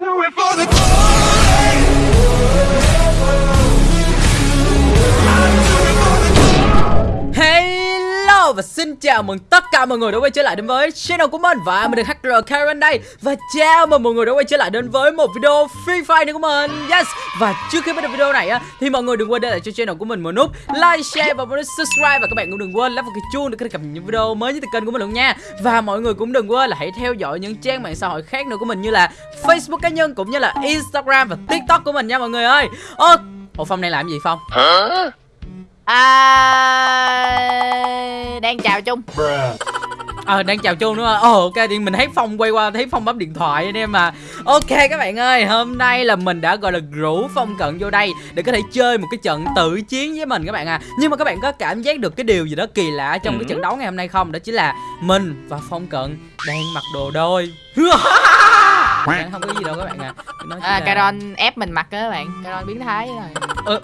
Hello và xin chào mừng tất cả mọi người đã quay trở lại đến với channel của mình. Và mình là HR Karen đây. Và chào mừng mọi người đã quay trở lại đến với một video Free Fire này của mình. Yes. Và trước khi bắt đầu video này á Thì mọi người đừng quên để lại cho channel của mình một nút Like, share và một nút subscribe. Và các bạn cũng đừng quên lắp vào cái chuông để có thể cập nhật những video mới nhất từ kênh của mình luôn nha. Và mọi người cũng đừng quên là hãy theo dõi những trang mạng xã hội khác nữa của mình Như là Facebook cá nhân cũng như là Instagram và TikTok của mình nha mọi người ơi. Ồ, Ủa Phong này làm gì Phong? À, đang chào chung Ờ đang chào chung đúng không? Ồ ok thì mình thấy Phong quay qua thấy Phong bấm điện thoại anh em mà Ok các bạn ơi hôm nay là mình đã gọi là rủ Phong Cận vô đây Để có thể chơi một cái trận tự chiến với mình các bạn à. Nhưng mà các bạn có cảm giác được cái điều gì đó kỳ lạ trong cái trận đấu ngày hôm nay không? Đó chính là mình và Phong Cận đang mặc đồ đôi không có gì đâu các bạn à. Nó chỉ à, là- Caron ép mình mặc á các bạn. Caron biến thái rồi.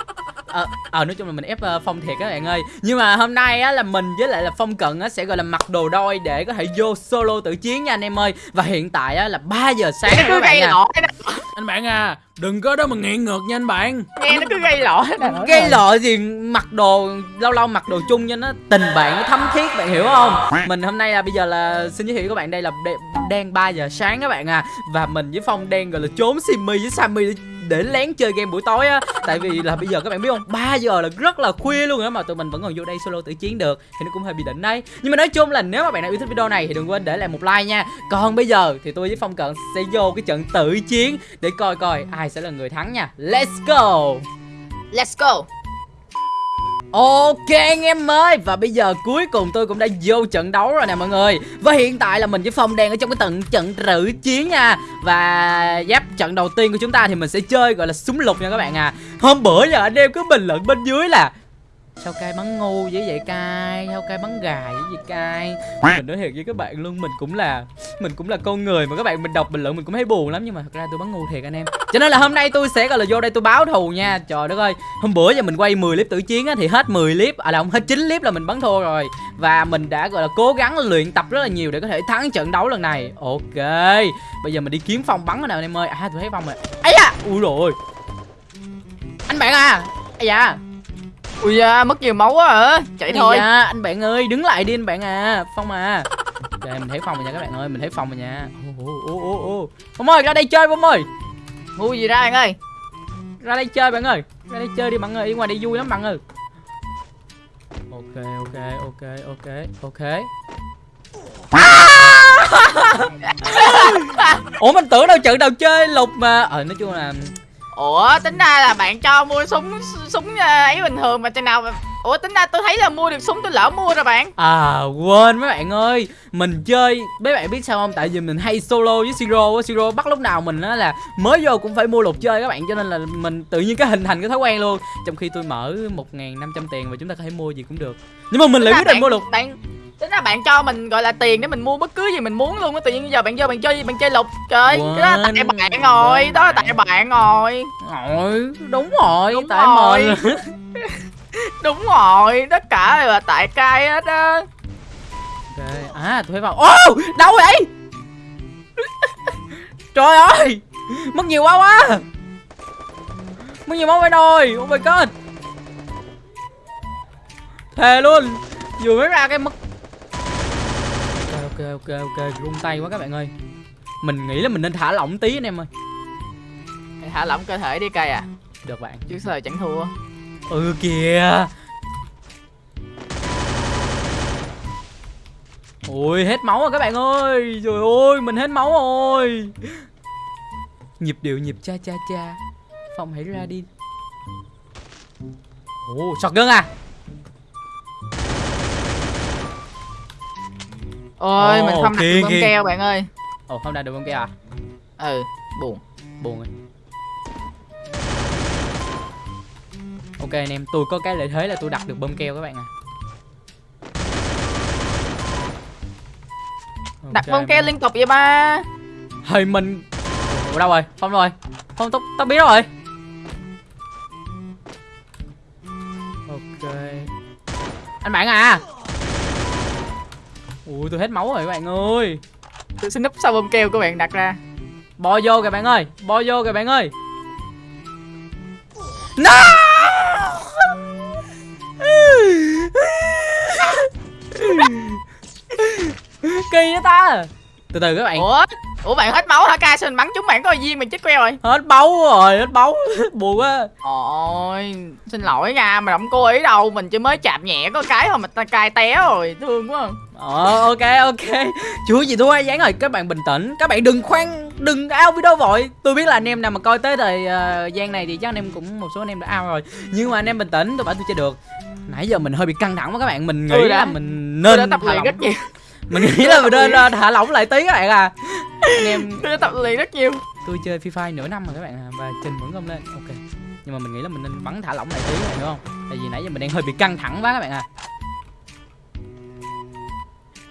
Ờ ờ nói chung là mình ép ờ, phong thiệt các bạn ơi. Nhưng mà hôm nay á là mình với lại là phong cận á sẽ gọi là mặc đồ đôi để có thể vô solo tự chiến nha anh em ơi. Và hiện tại á là 3 giờ sáng các bạn à. Anh bạn à, đừng có đó mà nghiện ngược nha anh bạn. Nghe nó cứ gây lỗi đó. gây lọ gì mặc đồ lâu lâu mặc đồ chung cho nó tình bạn nó thấm thiết bạn hiểu không? Mình hôm nay là bây giờ là xin giới thiệu với các bạn đây là đang 3 giờ sáng các bạn à. Và mình với phong đang gọi là trốn simmy với sammy. để, để lén chơi game buổi tối á. Tại vì là bây giờ các bạn biết không 3 giờ là rất là khuya luôn á, mà tụi mình vẫn còn vô đây solo tự chiến được, thì nó cũng hơi bị đỉnh đấy. Nhưng mà nói chung là nếu mà bạn nào yêu thích video này thì đừng quên để lại một like nha. Còn bây giờ thì tôi với phong cận sẽ vô cái trận tự chiến để coi coi ai sẽ là người thắng nha. Let's go! Let's go! Ok anh em ơi, Và bây giờ cuối cùng tôi cũng đã vô trận đấu rồi nè mọi người. Và hiện tại là mình với Phong đang ở trong cái tận trận rử chiến nha. Và giáp trận đầu tiên của chúng ta thì mình sẽ chơi gọi là súng lục nha các bạn à. Hôm bữa giờ anh em cứ bình luận bên dưới là Sao cay bắn ngu dữ vậy cay? Sao cay bắn gà dữ vậy cay? Mình nói thiệt với các bạn luôn, Mình cũng là Mình cũng là con người mà các bạn mình đọc bình luận mình cũng thấy buồn lắm, Nhưng mà thật ra tôi bắn ngu thiệt anh em. Cho nên là hôm nay tôi sẽ, gọi là, vô đây tôi báo thù nha. Trời đất ơi, Hôm bữa giờ mình quay 10 clip tử chiến á, Thì hết 10 clip À là không, hết 9 clip là mình bắn thua rồi. Và mình đã, gọi là, cố gắng luyện tập rất là nhiều Để có thể thắng trận đấu lần này. Ok, Bây giờ mình đi kiếm phong bắn nào anh em ơi. À tôi thấy phong rồi. Ấy à Ui rồi Anh bạn à! Ây da! Ui da, mất nhiều máu quá hả? Chạy Ây thôi. da, anh bạn ơi đứng lại đi anh bạn à Phong à. Ok mình thấy Phong rồi nha các bạn ơi Mình thấy Phong rồi nha. Ô, ô, ô, ô. Phong ơi ra đây chơi Phong ơi. Vui gì ra anh ơi? Ra đây chơi bạn ơi ra đây chơi đi bạn ơi đi ngoài đây vui lắm bạn ơi. Ok ok ok ok ok. Ủa mình tưởng đâu trận đầu chơi lục mà. Ờ nói chung là Ủa tính ra là bạn cho mua súng súng ờ, ấy bình thường mà trên nào mà Ủa tính ra tôi thấy là mua được súng tôi lỡ mua rồi bạn. À quên mấy bạn ơi. Mình chơi mấy bạn biết sao không? Tại vì mình hay solo với siro á. Siro bắt lúc nào mình á là mới vô cũng phải mua lục chơi các bạn. Cho nên là mình tự nhiên cái hình thành cái thói quen luôn. Trong khi tôi mở một nghìn năm trăm tiền và chúng ta có thể mua gì cũng được. Nhưng mà mình lại quyết định mua lục Bạn Tính ra bạn cho mình gọi là tiền để mình mua bất cứ gì mình muốn luôn á Tự nhiên giờ bạn vô bạn chơi gì bạn chơi lục. Trời cái đó là tại Quên, bạn rồi quên Đó là tại bạn rồi. Rồi, đúng rồi, Đúng tại rồi. mình Đúng rồi Tất cả là tại cai hết á. Ok, à tôi thấy vào. Ô, đâu vậy? Trời ơi, mất nhiều quá quá. Mất nhiều máu vậy rồi, oh my god Thề luôn, vừa mới ra cái mất Ok, ok, run tay quá các bạn ơi. Mình nghĩ là mình nên thả lỏng tí anh em ơi. Thả lỏng cơ thể đi cay à. Được bạn. Trước giờ chẳng thua? Ừ kìa. Ôi hết máu rồi các bạn ơi. Trời ơi mình hết máu rồi. Nhịp điệu nhịp cha cha cha. Phong hãy ra đi. Ồ shotgun à Ôi Ồ, mình không đặt kìa, được bơm kìa. keo bạn ơi Ồ không đạt được không kia à Ừ buồn Buồn rồi Ok anh em tôi có cái lợi thế là tôi đặt được bơm keo các bạn à Đặt Ok, bơm keo liên tục vậy ba Hơi mình Ủa đâu rồi? Phong đâu rồi? Phong tao tao biết rồi. Ok. Anh bạn à. Ui tôi hết máu rồi các bạn ơi. Tôi xin núp sau bơm keo của bạn đặt ra. Bo vô kìa bạn ơi Bo vô kìa bạn ơi. No! Kỳ vậy ta? Từ từ các bạn. Ủa ủa bạn hết máu hả ca? Xin bắn chúng bạn có viên mình chết queo rồi Hết máu rồi Hết máu. Buồn quá. Ôi xin lỗi nha mà không cố ý đâu. Mình chỉ mới chạm nhẹ có cái thôi mà ta cay té rồi thương quá. Ờ ok ok. Chưa gì thua gián rồi các bạn bình tĩnh. Các bạn đừng khoan đừng ao video vội. Tôi biết là anh em nào mà coi tới thời uh, gian này thì chắc anh em cũng một số anh em đã ao rồi. Nhưng mà anh em bình tĩnh tôi bảo tôi chơi được. Nãy giờ mình hơi bị căng thẳng quá các bạn. Mình nghĩ Tôi là mình tôi nên đã tập luyện rất nhiều Mình nghĩ là mình nên thả lỏng lại tí các bạn à. Anh em tôi đã tập luyện rất nhiều. Tôi chơi Free Fire nửa năm rồi các bạn à Và trình vẫn không lên. Ok. Nhưng mà mình nghĩ là mình nên bắn thả lỏng lại tí các bạn hiểu không? Tại vì nãy giờ mình đang hơi bị căng thẳng quá các bạn à.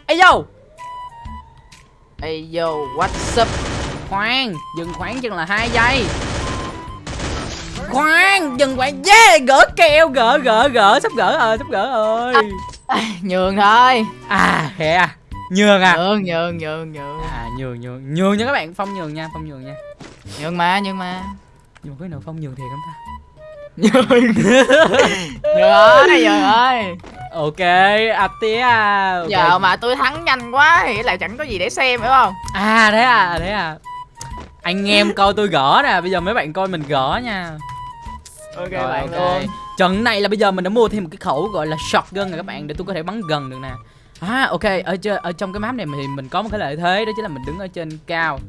Ê yo! Ê yo what's up? Khoan, dừng khoảng chừng là hai giây. Khoan, dừng khoảng Yeah, gỡ keo, gỡ, gỡ, gỡ Sắp gỡ rồi, sắp gỡ rồi. À, nhường thôi. À, thế à Nhường à? Nhường nhường nhường nhường. À, nhường, nhường, nhường nha các bạn Phong nhường nha, Phong nhường nha. Nhường mà nhường mà. Nhưng mà cái nào Phong nhường thiệt không ta? Nhường. Nhường ơi nhường ơi. Ok, à tía à. Ok. giờ mà tôi thắng nhanh quá thì lại chẳng có gì để xem phải không? À, thế à, thế à. Anh em coi tôi gỡ nè Bây giờ mấy bạn coi mình gỡ nha. Ok Rồi, bạn ok. luôn. Trận này là bây giờ mình đã mua thêm một cái khẩu gọi là shotgun rồi các bạn để tôi có thể bắn gần được nè. À ok, ở ở trong cái map này thì mình có một cái lợi thế đó chính là mình đứng ở trên cao.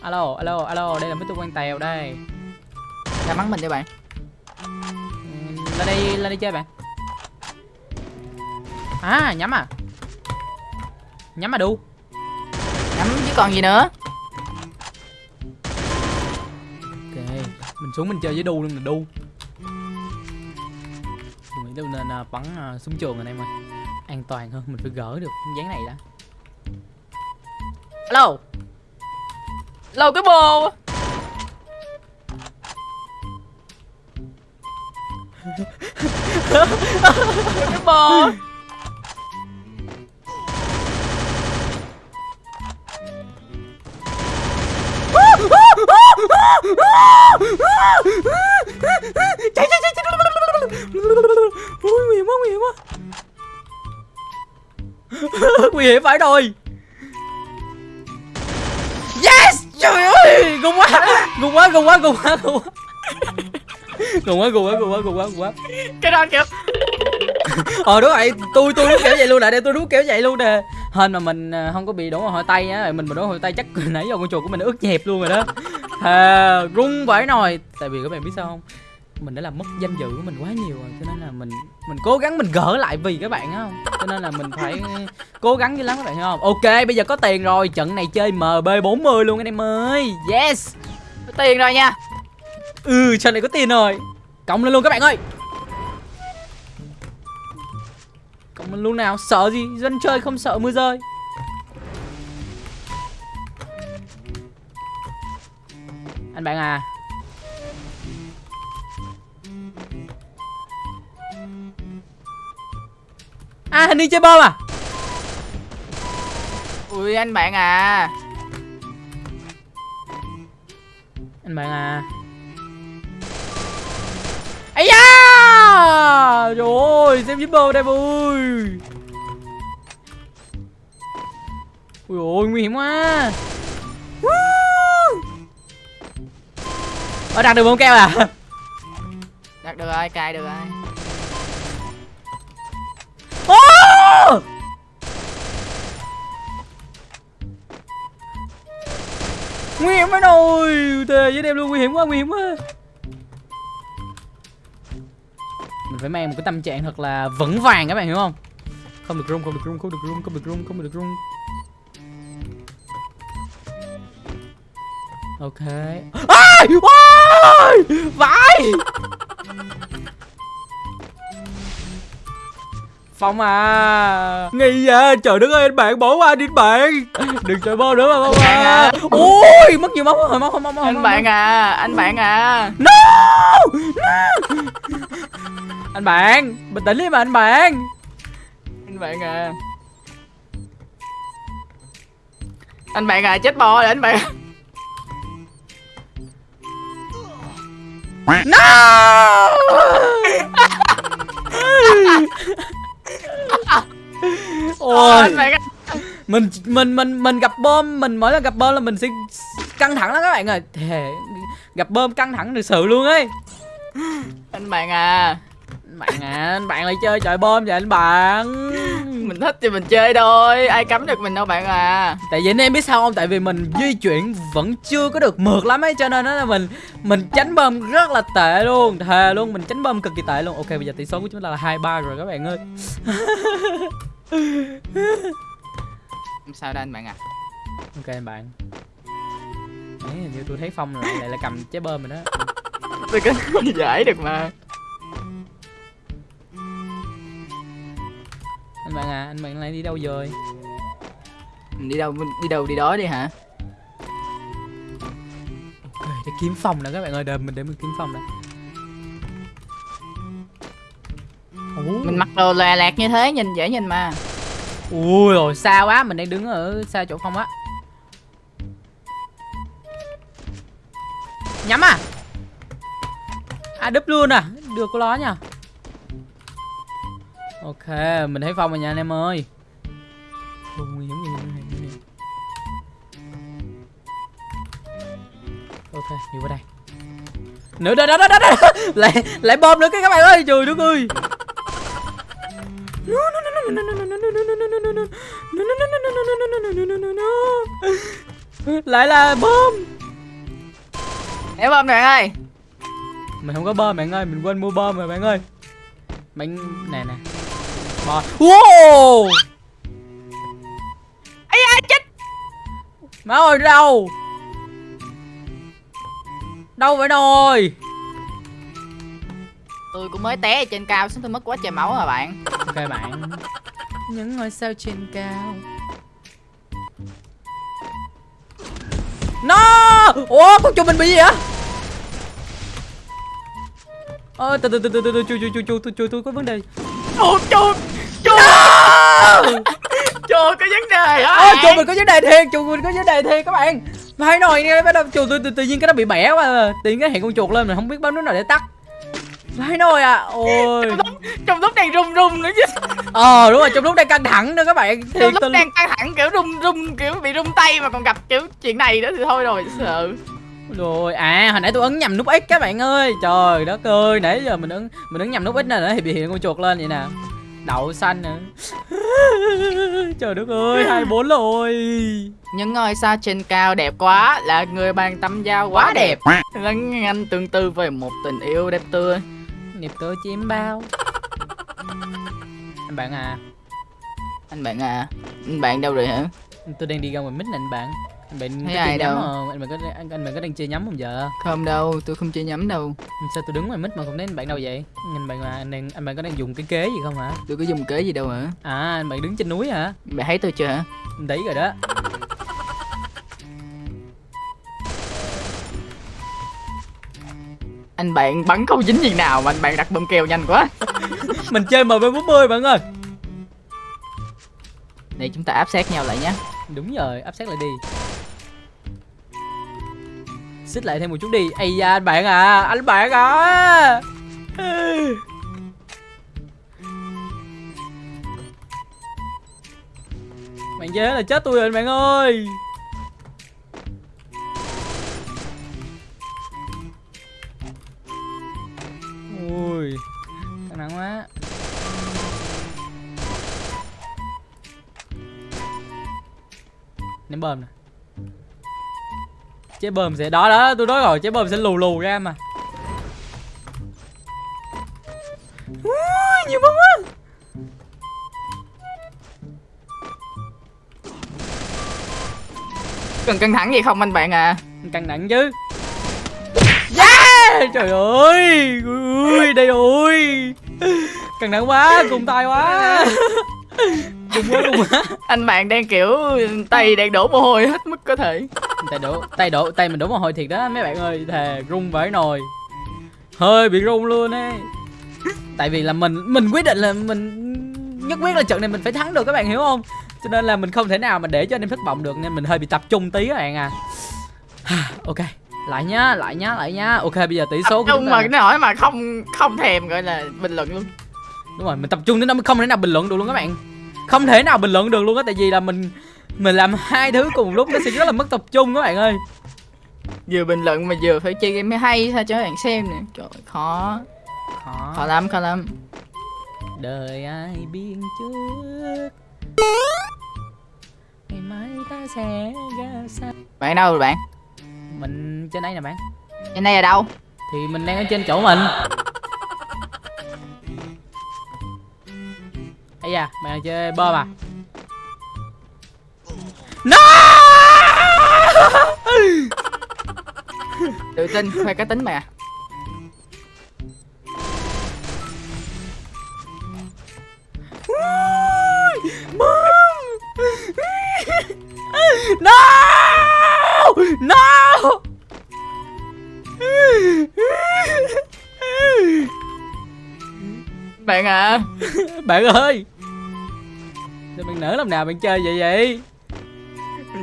Alo, alo, alo, đây là mấy tôi quan tèo đây. ra bắn mình đi bạn Lên đây, lên đây chơi bạn. À, nhắm à. Nhắm mà đu. nhắm chứ còn gì nữa Ok, mình xuống mình chơi với đu luôn là đu. Nghĩ tôi nên à, bắn à, súng trường anh em ơi. An toàn hơn, mình phải gỡ được dáng này đã. Alo. lâu cái bồ cái bồ nguy hiểm phải rồi. Yes! Trời ơi! Gùng quá! Gùng quá gùng quá gùng quá gùng quá. Gùng quá gùng quá gùng quá gùng quá quá. Cái đó kiểu Ờ đúng rồi. Tôi tôi đúng kiểu vậy luôn nè. Đây tôi đúng kiểu vậy luôn nè. Hên mà mình à, không có bị đổ hồi tay á. Mình mà đổ hồi tay chắc nãy giờ con chuột của mình ướt dẹp luôn rồi đó. Thề Rung vãi nồi. Tại vì các bạn biết sao không? Mình đã làm mất danh dự của mình quá nhiều rồi, cho nên là mình mình cố gắng mình gỡ lại vì các bạn không? Cho nên là mình phải cố gắng dữ lắm các bạn hiểu không? Ok, bây giờ có tiền rồi, trận này chơi mb 40 luôn anh em ơi. Yes! Có tiền rồi nha. Ừ trận này có tiền rồi. Cộng lên luôn các bạn ơi. Cộng lên luôn nào, sợ gì? Dân chơi không sợ mưa rơi. Anh bạn à à hình đi chơi bom à? Ui anh bạn à. Anh bạn à. Ấy da! Trời ơi xem zipper đây ui ui ôi nguy hiểm quá. Ở đặt được bông keo à? Đặt được rồi cài được rồi Nguy hiểm quá rồi. Thề với em luôn nguy hiểm quá nguy hiểm quá. Mình phải mang một cái tâm trạng thật là vững vàng các bạn hiểu không? Không được rung không được rung không được rung không được rung không được rung. Ok. Ai ôi vãi Phong à. Nghi à Trời đất ơi anh bạn bỏ qua đi anh bạn. Đừng chơi bom nữa mà Phong à. Ui mất nhiều máu rồi máu không máu anh bạn à anh bạn à. No No. Anh bạn Bình tĩnh đi mà anh bạn. Anh bạn à. Anh bạn à chết bò rồi anh bạn. No! Ôi, mình mình mình mình gặp bom, mình mỗi lần gặp bom là mình sẽ căng thẳng lắm các bạn ơi. Thề gặp bom căng thẳng thực sự luôn ấy. anh bạn à Bạn à, anh bạn lại chơi trời bom vậy anh bạn. mình thích thì mình chơi thôi ai cấm được mình đâu bạn à. Tại vì anh em biết sao không? Tại vì mình di chuyển vẫn chưa có được mượt lắm ấy Cho nên là mình mình tránh bom rất là tệ luôn Thề luôn, mình tránh bom cực kỳ tệ luôn. Ok, bây giờ tỷ số của chúng ta là 2-3 rồi các bạn ơi. Sao đây anh bạn à? Ok anh bạn. Đấy, hình như tôi thấy Phong lại lại là cầm trái bơm rồi đó. Tôi có giải được mà Anh bạn à, anh bạn lại đi đâu rồi? mình đi đâu đi đâu đi đó đi hả? Ok, để kiếm Phong nè các bạn ơi, đợi mình để mình kiếm Phong nè. Mình mặc đồ lòe lạc như thế nhìn dễ nhìn mà. Ui rồi xa quá, mình đang đứng ở xa chỗ Phong á. Nhắm à. À đúp luôn à Được cô đó nha Ok mình thấy Phong rồi nha anh em ơi Ôi, nguy hiểm nguy hiểm nguy hiểm, nguy hiểm Ok đi qua đây Nữa đó đó đó đó, đó. Lại lại bom nữa cái các bạn ơi Trời đất ơi lại là bom Để bom này ơi mình không có bom bạn ơi mình quên mua bom rồi bạn ơi bạn nè nè bom wow. Ấy da chết? Má ơi đâu đâu vậy rồi. Tôi cũng mới té ở trên cao xuống tôi mất quá trời máu rồi bạn. Ok bạn. Những ngôi sao trên cao. No! Ủa con chuột mình bị gì vậy ơ từ từ từ từ từ từ chui chui chui chui chui chui tôi có vấn đề chuột chuột chuột chuột có vấn đề hả ơ chuột mình có vấn đề thiệt chuột mình có vấn đề thiệt các bạn. Phải nói nghe bắt đầu chuột tôi tự, tự nhiên cái nó bị bẻ quá tự nhiên cái hiện con chuột lên mình không biết bấm nút nào để tắt. Phải nói à ôi. Trong lúc, trong lúc đang run run nữa chứ. Ờ đúng rồi trong lúc đang căng thẳng nữa các bạn trong lúc đang căng thẳng kiểu run run kiểu bị run tay mà còn gặp kiểu chuyện này nữa thì thôi rồi sợ rồi à hồi nãy tôi ấn nhầm nút x các bạn ơi. Trời đất ơi nãy giờ mình ấn mình ấn nhầm nút x này thì bị hiện con chuột lên vậy nè. Đậu xanh nữa. Trời đất ơi hai bốn rồi. Những ngôi sao trên cao đẹp quá là người bàn tâm giao quá đẹp. lắng anh tương tư về một tình yêu đẹp tươi. Nghiệp tựa chiếm bao. Anh bạn à. Anh bạn à. Anh bạn đâu rồi hả? Tôi đang đi ra ngoài mít nè anh bạn anh bạn Thấy ai đâu? không? Anh bạn có anh, anh bạn có đang chơi nhắm không giờ? Không đâu tôi không chơi nhắm đâu. Sao tôi đứng ngoài mít mà không thấy anh bạn đâu vậy? Anh bạn à anh đang anh bạn có đang dùng cái kế gì không hả? Tôi có dùng kế gì đâu hả? À anh bạn đứng trên núi hả? Bạn thấy tôi chưa hả? Thấy rồi đó. Anh bạn bắn không dính gì nào mà anh bạn đặt bơm keo nhanh quá. Mình chơi mv 40 bạn ơi. Để chúng ta áp sát nhau lại nhé đúng rồi áp sát lại đi xích lại thêm một chút đi. Ây da, anh bạn à anh bạn à. Bạn dễ là chết tôi rồi anh bạn ơi. Ui, căng nặng quá. Ném bơm nè chế bơm sẽ đó đó tôi nói rồi chế bơm sẽ lù lù ra mà. Ui, nhiều bơm quá. Cần căng thẳng gì không anh bạn à? Căng nặng chứ. Yeah! Trời ơi ui đây rồi. Căng nặng quá cùng tay quá. Cùng quá cùng quá. Anh bạn đang kiểu tay đang đổ mồ hôi hết mức có thể tay đổ tay đổ tay mình đổ mồ hôi thiệt đó mấy bạn ơi thề run vãi nồi. Hơi bị run luôn ấy. Tại vì là mình mình quyết định là mình nhất quyết là trận này mình phải thắng được các bạn hiểu không? Cho nên là mình không thể nào mà để cho anh em thất vọng được nên mình hơi bị tập trung tí các bạn à. Ok lại nhá lại nhá lại nhá. Ok bây giờ tỷ số Tập trung mà cái hỏi mà không không thèm gọi là bình luận luôn. Đúng rồi mình tập trung đến nó không thể nào bình luận được luôn các bạn. Không thể nào bình luận được luôn á tại vì là mình mình làm hai thứ cùng lúc nó sẽ rất là mất tập trung các bạn ơi. Vừa bình luận mà vừa phải chơi game mới hay sao cho các bạn xem nè. Trời ơi, khó. Khó. Khó lắm khó lắm. Đời ai biên trước? Ngày mai ta sẽ ra sao? Bạn đâu rồi bạn? Mình trên đây nè bạn. Trên đây là đâu? Thì mình đang ở trên chỗ mình. Ấy da bạn chơi bơm à no! Tự tin khoe cá tính mày à no! No! Bạn à. Bạn ơi! Sao bạn nỡ làm nào bạn chơi vậy vậy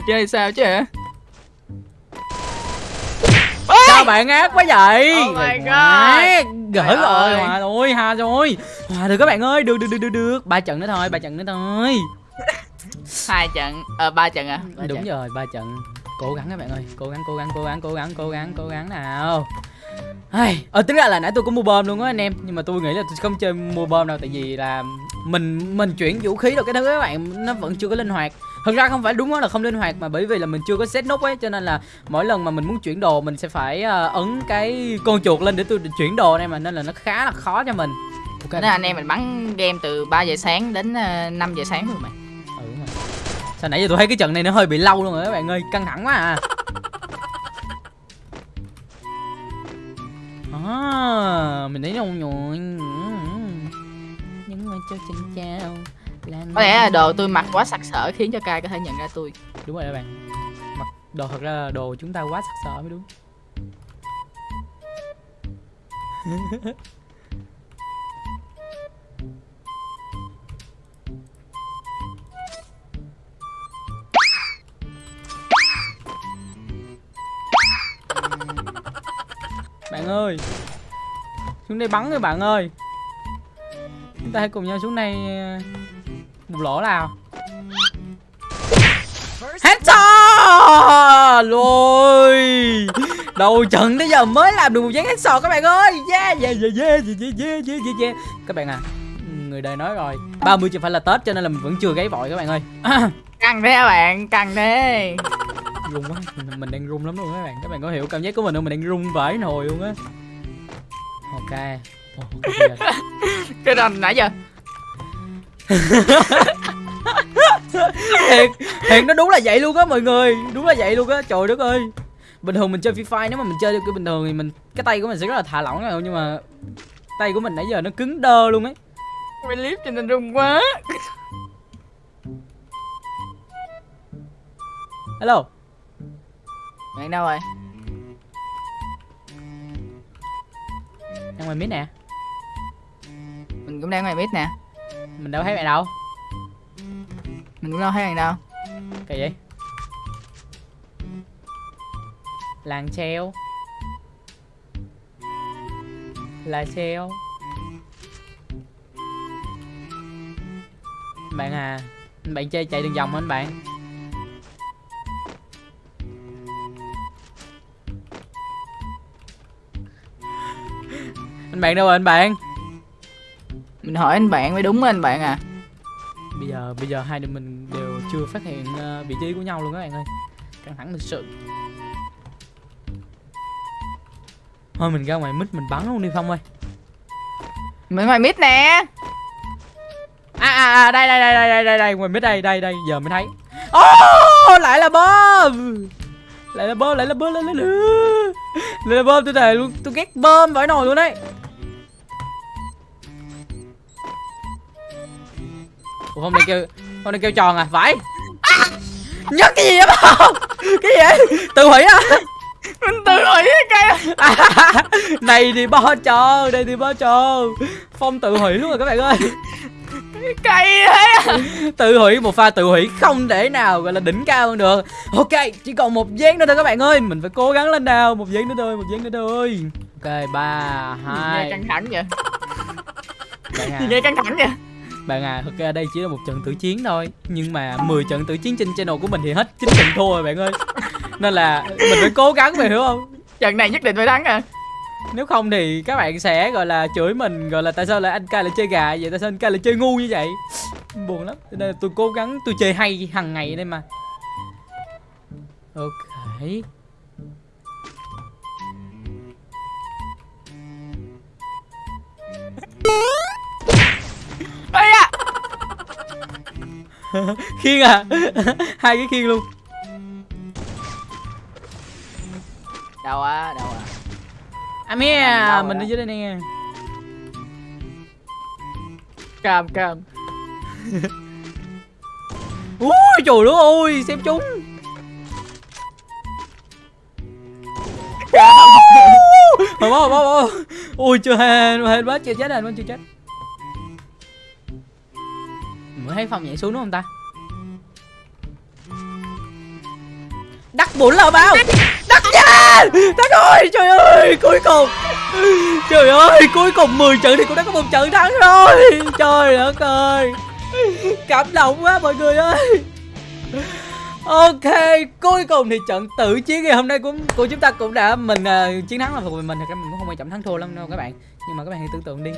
mình chơi sao chứ hả? Sao bạn ác quá vậy? Oh my God. Gỡ rồi hòa rồi ha rồi. Hòa được các bạn ơi được được được được được. Ba trận nữa thôi ba trận nữa thôi. Hai trận ờ ba trận à? Ba đúng trận. rồi ba trận. Cố gắng các bạn ơi cố gắng cố gắng cố gắng cố gắng cố gắng cố gắng nào. Ai, ờ tính ra là nãy tôi có mua bom luôn á anh em. Nhưng mà tôi nghĩ là tôi không chơi mua bom đâu tại vì là mình mình chuyển vũ khí được cái thứ các bạn nó vẫn chưa có linh hoạt thực ra không phải đúng là không linh hoạt mà bởi vì là mình chưa có set nút ấy cho nên là mỗi lần mà mình muốn chuyển đồ mình sẽ phải ờ, ấn cái con chuột lên để tôi chuyển đồ này mà nên là nó khá là khó cho mình. Ok. Nên anh em mình bắn game từ 3 giờ sáng đến uh, 5 giờ sáng luôn mày ừ, rồi. sao nãy giờ tôi thấy cái trận này nó hơi bị lâu luôn rồi các bạn ơi căng thẳng quá à. À mình thấy đâu rồi nhưng mà cho xin chào có lẽ là đồ tôi mặc quá sặc sỡ khiến cho cai có thể nhận ra tôi. Đúng rồi các bạn. Mặc đồ thật ra là đồ chúng ta quá sắc sỡ mới đúng. Bạn ơi xuống đây bắn rồi bạn ơi. Chúng ta hãy cùng nhau xuống đây ờ, một lỗ nào? Headshot Rồi Đầu trận tới giờ mới làm được một dáng headshot các bạn ơi! Yeah yeah yeah yeah yeah yeah yeah yeah. Các bạn à Người đời nói rồi. 30 chưa phải là Tết cho nên là mình vẫn chưa gáy vội các bạn ơi. Căng thế các bạn căng thế. Run quá mình, đang run lắm luôn các bạn. Các bạn có hiểu cảm giác của mình không? Mình đang run vãi nồi luôn á. Ok. Rồi. cái rần nãy giờ thiệt thiệt nó đúng là vậy luôn á mọi người đúng là vậy luôn á trời đất ơi. Bình thường mình chơi free fire nếu mà mình chơi cái bình thường thì mình cái tay của mình sẽ rất là thả lỏng rồi nhưng mà tay của mình nãy giờ nó cứng đơ luôn ấy. Quay clip cho nên run quá. Hello. Bạn đâu rồi? Đang ngoài mid nè. Mình cũng đang ngoài mid nè mình đâu thấy bạn đâu. Mình cũng đâu thấy bạn đâu. Kỳ vậy làng treo. Là treo. Bạn à bạn chơi chạy đường vòng hả anh bạn? Anh bạn đâu rồi anh bạn mình hỏi anh bạn mới đúng anh bạn à. Bây giờ bây giờ hai đứa mình đều chưa phát hiện ờ, vị trí của nhau luôn các bạn ơi. Căng thẳng thực sự. Thôi mình ra ngoài mít mình bắn luôn đi không ơi. Mình ngoài mid nè. À, à, à đây đây đây đây đây đây đây ngoài mít đây đây đây giờ mới thấy. Oh, lại là bom lại là bom lại là bom lại là bom lại là bom tôi thề luôn tôi ghét bom vãi nồi luôn đấy Ủa hôm nay kêu hôm nay kêu tròn à? Vãi nhắc cái gì vậy bom cái gì vậy? Tự hủy à mình tự hủy cái cây À, này thì bo tròn đây thì bo tròn phong tự hủy luôn rồi các bạn ơi. Thế. Tự hủy một pha tự hủy không thể nào gọi là đỉnh cao hơn được. Ok chỉ còn một giây nữa thôi các bạn ơi. Mình phải cố gắng lên nào. Một giây nữa thôi một giây nữa thôi. Ok ba nghe hai. căng thẳng vậy. À, nghe căng thẳng vậy bạn à thực ra đây chỉ là một trận tử chiến thôi nhưng mà 10 trận tử chiến trên channel của mình thì hết chín trận thua rồi bạn ơi. Nên là mình phải cố gắng mày hiểu không? Trận này nhất định phải thắng à. Nếu không thì các bạn sẽ gọi là chửi mình gọi là tại sao lại anh ca lại chơi gà vậy? Tại sao anh ca lại chơi ngu như vậy? Buồn lắm. Nên là tôi cố gắng tôi chơi hay hàng ngày đây mà. Ok. À khiên à? Hai cái khiên luôn. Đâu à đâu à anh Đâu à mình ở dưới đây nè. Cam cam. Ui trời đất ơi xem chúng. Mà bó bó bó ui chưa hên hên quá chưa chết hên quá chưa chết thấy phòng nhảy xuống đúng không ta? Đắt bốn là bao. Đắt nha đắt ơi trời ơi cuối cùng. Trời ơi cuối cùng 10 trận thì cũng đã có một trận thắng rồi. Trời đất ơi. Cảm động quá mọi người ơi. Ok, cuối cùng thì trận tử chiến ngày hôm nay của của chúng ta cũng đã mình uh, chiến thắng là thuộc về mình thì mình cũng không quan trọng thắng thua lắm đâu các bạn. Nhưng mà các bạn hãy tưởng tượng đi.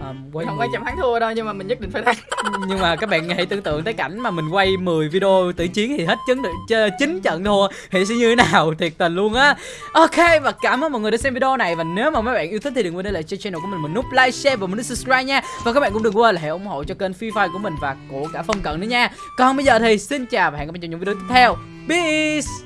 Um, quay không 10 quan trọng thắng thua đâu nhưng mà mình nhất định phải thắng. Nhưng mà các bạn hãy tưởng tượng tới cảnh mà mình quay 10 video tử chiến thì hết chấn được ch- chín trận thua. Thì sẽ như thế nào? Thiệt tình luôn á. Ok và cảm ơn mọi người đã xem video này. Và nếu mà mấy bạn yêu thích thì đừng quên để lại cho channel của mình một nút like share và một nút subscribe nha. Và các bạn cũng đừng quên là hãy ủng hộ cho kênh Free Fire của mình và của cả phong cận nữa nha. Còn bây giờ thì xin chào và hẹn gặp lại trong những video tiếp theo. Peace